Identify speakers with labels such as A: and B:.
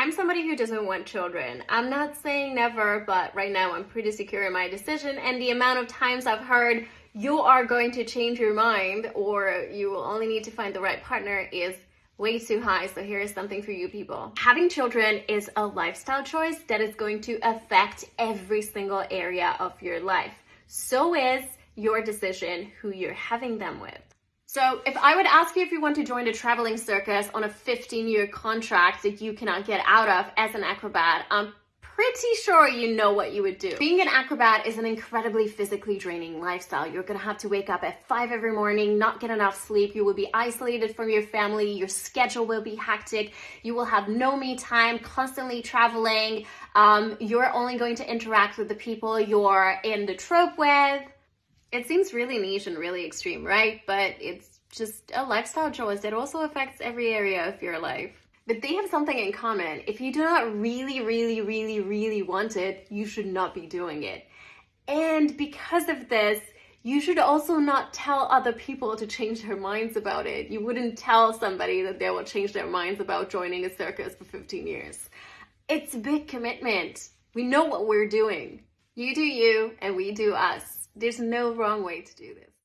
A: I'm somebody who doesn't want children. I'm not saying never, but right now I'm pretty secure in my decision. And the amount of times I've heard you are going to change your mind or you will only need to find the right partner is way too high. So here is something for you people. Having children is a lifestyle choice that is going to affect every single area of your life. So is your decision who you're having them with. So if I would ask you if you want to join a traveling circus on a 15 year contract that you cannot get out of as an acrobat, I'm pretty sure you know what you would do. Being an acrobat is an incredibly physically draining lifestyle. You're gonna have to wake up at five every morning, not get enough sleep. You will be isolated from your family. Your schedule will be hectic. You will have no me time, constantly traveling. Um, you're only going to interact with the people you're in the troupe with. It seems really niche and really extreme, right? But it's just a lifestyle choice that also affects every area of your life. But they have something in common. If you do not really, really, really, really want it, you should not be doing it. And because of this, you should also not tell other people to change their minds about it. You wouldn't tell somebody that they will change their minds about joining a circus for 15 years. It's a big commitment. We know what we're doing. You do you and we do us. There's no wrong way to do this.